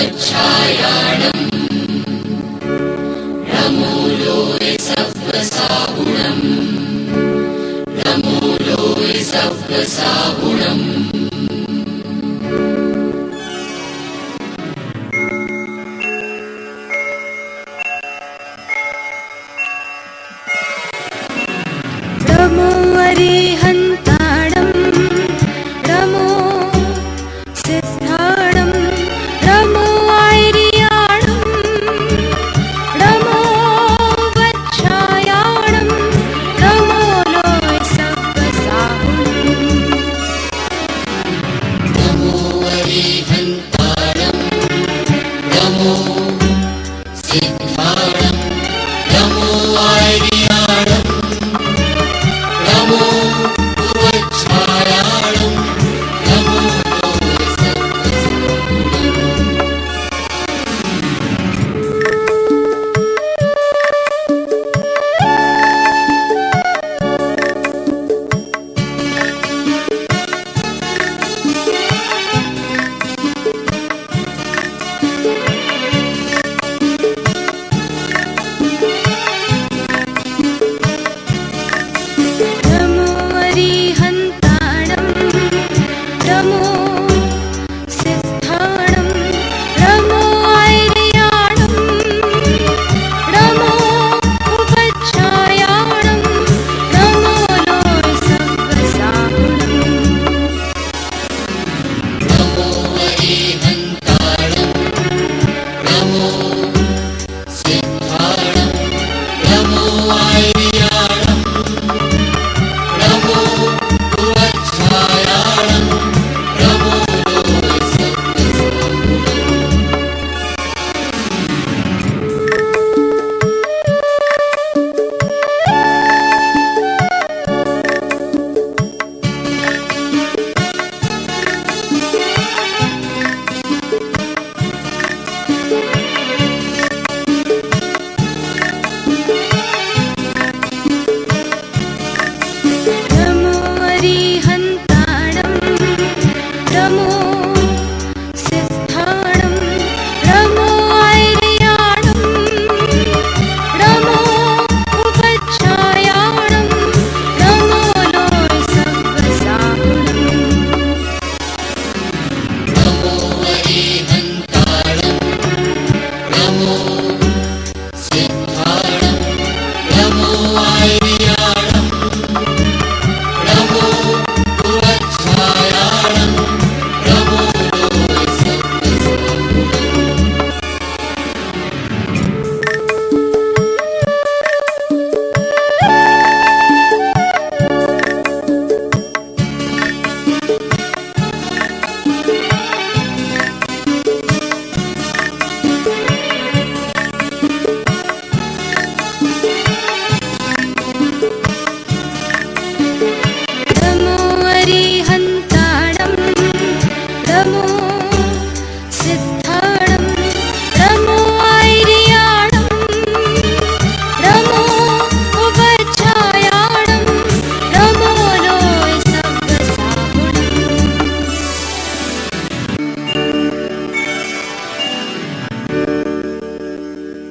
स्वच्छायाणम् रमूलोय सत्त्वसागुणम् रमूलोय सत्त्वसागुणम् रमो Música